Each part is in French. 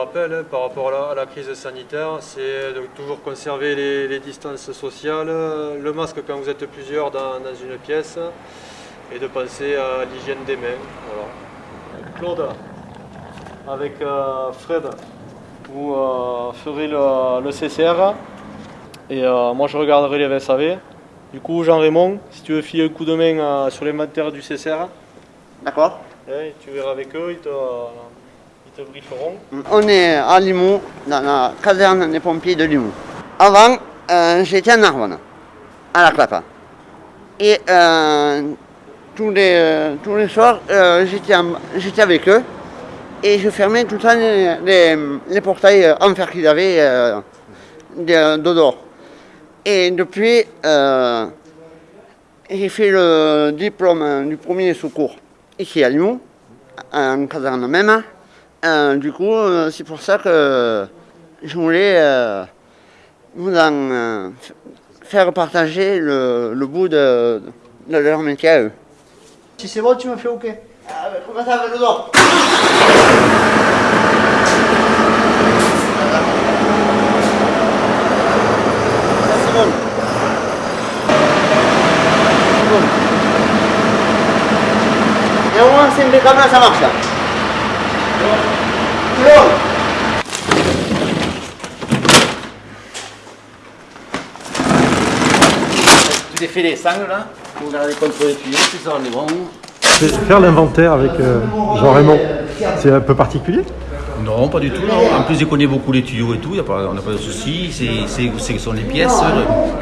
rappel hein, par rapport à la, crise sanitaire, c'est de toujours conserver les, distances sociales, le masque quand vous êtes plusieurs dans, une pièce et de penser à l'hygiène des mains. Claude, avec euh, Fred, vous euh, ferez le, CCR et euh, moi je regarderai les VSAV. Du coup, Jean-Raymond, si tu veux filer un coup de main sur les matières du CCR. D'accord. tu verras avec eux, ils te, on est à Limoux, dans la caserne des pompiers de Limoux. Avant, euh, j'étais en Narbonne, à la Clapa. Et euh, tous, les, euh, tous les soirs, j'étais avec eux et je fermais tout le temps les, portails en fer qu'ils avaient de, Et depuis, j'ai fait le diplôme du premier secours ici à Limoux, en caserne même. Euh, du coup, euh, c'est pour ça que je voulais euh, vous en faire partager le, bout de, leur métier à eux. Si c'est bon, tu me fais OK. Ah, comment ça va le dos C'est bon. Et au moins, c'est une là, ça marche. Tu t'es fait les sangles là pour regarder contre les tuyaux, c'est ça, on est bon. Faire l'inventaire avec euh, Jean-Raymond, c'est un peu particulier? Non, pas du tout. En plus, il connaît beaucoup les tuyaux et tout, y a pas, on n'a pas de soucis. C'est où sont les pièces.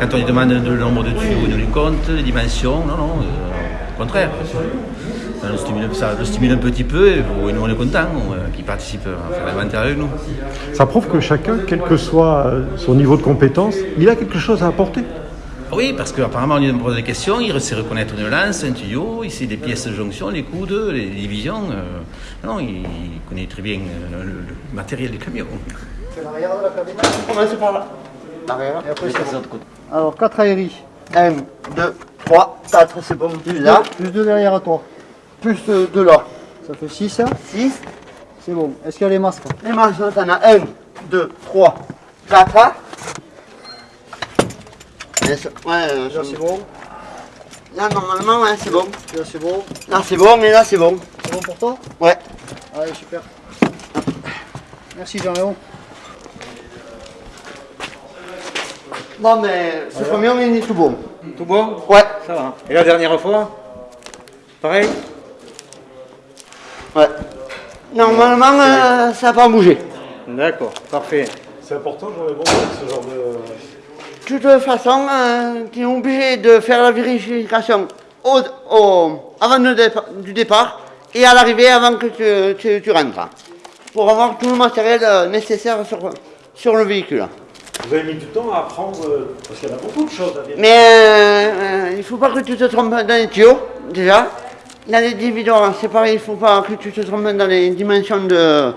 Quand on lui demande le nombre de tuyaux, il nous compte, les dimensions. Non, non, euh, au contraire. Ça le, stimule, un petit peu et nous on est content qu'il participe à faire l'inventaire avec nous. Ça prouve que chacun, quel que soit euh, son niveau de compétence, il a quelque chose à apporter. Oui, parce qu'apparemment, on lui pose des questions, il sait reconnaître une lance, un tuyau, il sait les pièces de jonction, les coudes, les divisions. Euh, non, il connaît très bien euh, le, matériel du camion. C'est l'arrière de la cabine On commence par là. L'arrière. Et après, c'est l'autre côté. Alors, 4 aéris. 1, 2, 3, 4, c'est bon. Plus là. Plus 2 derrière à toi plus de là. Ça fait 6. 6. C'est bon. Est-ce qu'il y a les masques Les masques, on a 1, 2, 3, 4. Ouais, là c'est bon. Là normalement ouais, c'est bon. Là c'est bon. Là c'est bon mais là c'est bon. C'est bon pour toi Ouais. Allez super. Merci Jean-Léon. Non mais ce premier on est tout bon. Tout bon Ouais. Ça va. Et la dernière fois Pareil Ouais. Normalement, euh, ça n'a pas bougé. D'accord, parfait. C'est important, j'aurais bon ce genre de... De toute façon, euh, tu es obligé de faire la vérification au, avant du départ et à l'arrivée avant que tu, tu, rentres. Pour avoir tout le matériel euh, nécessaire sur, sur le véhicule. Vous avez mis du temps à apprendre, parce qu'il y en a beaucoup de choses à vérifier. Mais il ne faut pas que tu te trompes dans les tuyaux, déjà. Dans les dividendes, c'est pareil, il ne faut pas que tu te trompes dans les dimensions de,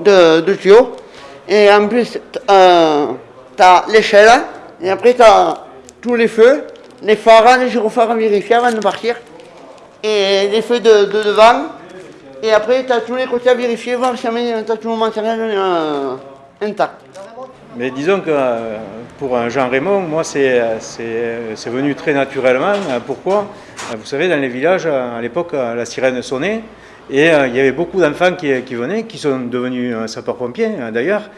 de, tuyaux. Et en plus, euh, tu as l'échelle, et après tu as tous les feux, les phares, les gyrophares à vérifier avant de partir, et les feux de, devant. Et après, tu as tous les côtés à vérifier, voir si tu as tout le matériel euh, intact. Mais disons que euh, pour Jean Raymond, moi, c'est venu très naturellement. Pourquoi? Vous savez, dans les villages, à l'époque, la sirène sonnait. Et euh, il y avait beaucoup d'enfants qui, venaient, qui sont devenus euh, sapeurs-pompiers d'ailleurs.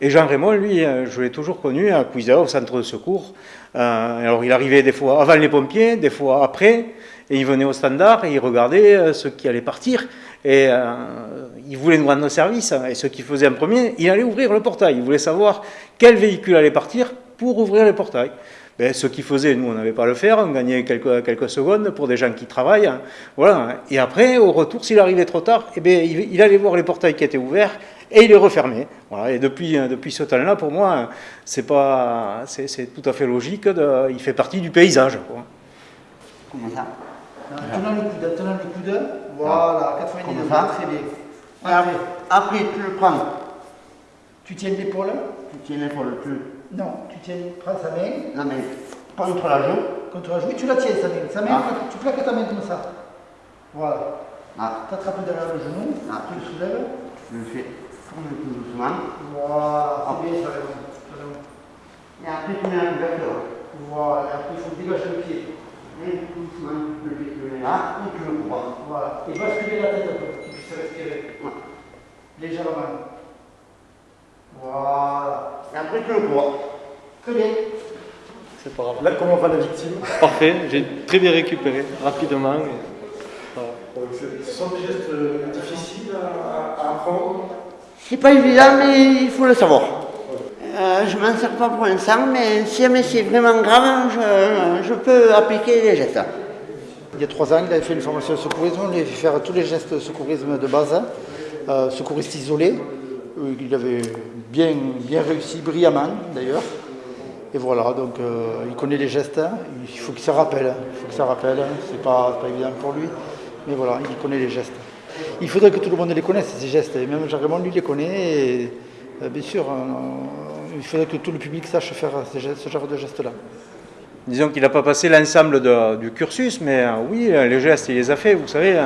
Et Jean Raymond, lui, je l'ai toujours connu à Cuisa, au centre de secours. alors il arrivait des fois avant les pompiers, des fois après, et il venait au standard et il regardait ceux qui allaient partir. Et il voulait nous rendre service. Et ce qu'il faisait en premier, il allait ouvrir le portail. Il voulait savoir quel véhicule allait partir pour ouvrir le portail. Ben, ce qu'il faisait, nous, on n'avait pas à le faire, on gagnait quelques, quelques secondes pour des gens qui travaillent. Hein. Voilà. Et après, au retour, s'il arrivait trop tard, eh bien, il, allait voir les portails qui étaient ouverts et il les refermait. Voilà. Et depuis, euh, depuis ce temps-là, pour moi, c'est pas, c'est tout à fait logique. De, il fait partie du paysage. Quoi. Comment ça? Tenant le coude, tenant le coude, voilà, 90 degrés, très bien. Après, après, tu le prends. Tu tiens l'épaule Tu tiens l'épaule, tu... Non, tu tiens, prends sa main. La main. Contre la joue. Contre la joue. Oui, tu la tiens, sa main. Sa main, ah. tu plaques ta main comme ça. Voilà. Ah. Tu attrapes derrière le genou, ah. tu le soulèves. Je le fais. On met tout doucement. Voilà, c'est bien, ça raison. Et après, tu mets la couverture. Voilà, et après il faut dégager le pied. Et doucement, le pied, tu le mets là, et tu le cours. Voilà. Et basculer la tête un peu, pour qu'il puisse respirer. Ouais. Légèrement. Voilà. Et après, tu le cours. Très bien. C'est pas grave. Là, comment va la victime? Parfait, j'ai très bien récupéré, rapidement. et voilà. Ce sont des gestes euh, difficiles à, apprendre? C'est pas évident, mais il faut le savoir. Euh, je m'en sers pas pour l'instant, mais si jamais c'est vraiment grave, je, je peux appliquer les gestes. Il y a trois ans, il avait fait une formation de secourisme, on lui avait fait faire tous les gestes de secourisme de base, euh, secouriste isolé. Euh, Il avait bien, bien réussi, brillamment d'ailleurs. Et voilà, donc euh, il connaît les gestes, hein. il faut qu'il se rappelle, il faut qu'il se rappelle, c'est pas, pas évident pour lui, mais voilà, il connaît les gestes. Il faudrait que tout le monde les connaisse, ces gestes, même Jean-Raymond lui les connaît, et euh, bien sûr, il faudrait que tout le public sache faire ce genre de gestes-là. Disons qu'il n'a pas passé l'ensemble du cursus, mais oui, les gestes, il les a fait. Vous savez,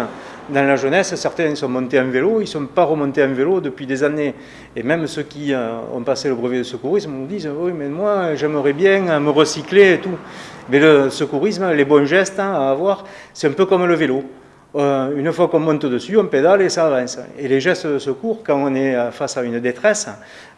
dans la jeunesse, certains sont montés en vélo, ils ne sont pas remontés en vélo depuis des années. Et même ceux qui euh, ont passé le brevet de secourisme nous disent Oui, mais moi, j'aimerais bien euh, me recycler et tout. Mais le secourisme, les bons gestes hein, à avoir, c'est un peu comme le vélo. Euh, une fois qu'on monte dessus, on pédale et ça avance. Et les gestes de secours, quand on est euh, face à une détresse,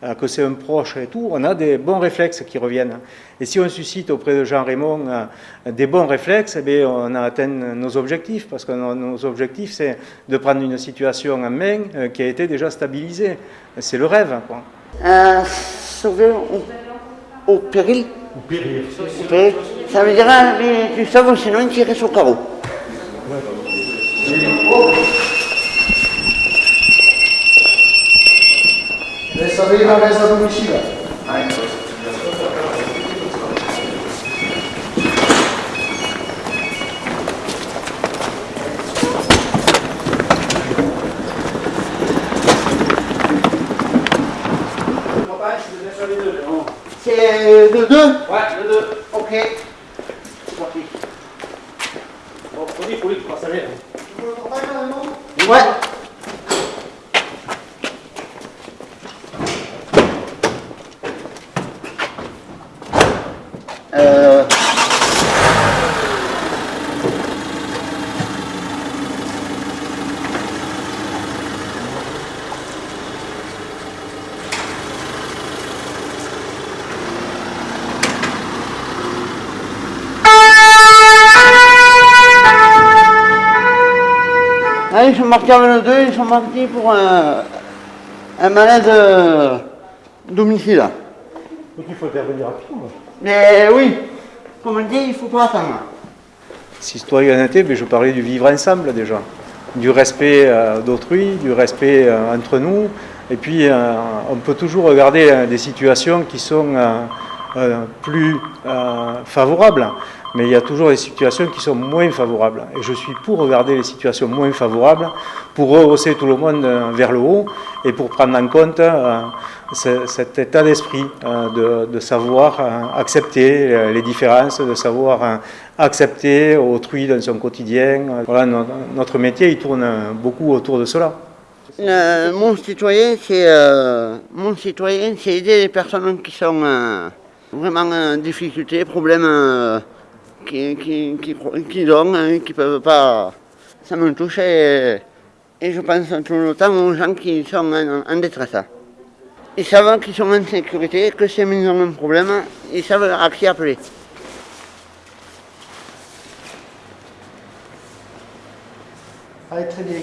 euh, que c'est un proche et tout, on a des bons réflexes qui reviennent. Et si on suscite auprès de Jean Raymond euh, des bons réflexes, eh bien, on a atteint nos objectifs, parce que nos, objectifs, c'est de prendre une situation en main euh, qui a été déjà stabilisée. C'est le rêve. Quoi. Euh, sauver au, au péril. Au péril. Ça veut dire, hein, mais tu sauves, sinon il tirait sur le carreau. Laisse aller la reste à domicile. C'est le 2 Ouais, le 2. Ok. C'est parti. Bon, faut dire, faut dire, faut pas saler. Ouais. Euh, Ah, ils sont partis avec le 2, ils sont partis pour un, un malaise euh, domicile. Donc il faut intervenir rapidement. Mais oui, comme on dit, il ne faut pas attendre. Citoyenneté, mais je parlais du vivre ensemble déjà, du respect euh, d'autrui, du respect euh, entre nous. Et puis, euh, on peut toujours regarder euh, des situations qui sont euh, euh, plus euh, favorables, mais il y a toujours des situations qui sont moins favorables. Et je suis pour regarder les situations moins favorables, pour rehausser tout le monde euh, vers le haut et pour prendre en compte euh, ce- cet état d'esprit euh, de, savoir accepter les différences, de savoir accepter autrui dans son quotidien. Voilà, no- notre métier, il tourne beaucoup autour de cela. Mon citoyen, c'est aider les personnes qui sont vraiment en difficulté, problèmes euh, qui, qui, qui, ont, hein, qui ne peuvent pas. Ça me touche et, et je pense tout le temps aux gens qui sont en, détresse. Ils savent qu'ils sont en sécurité, que si ils ont un problème, ils savent à qui appeler. Allez, très bien.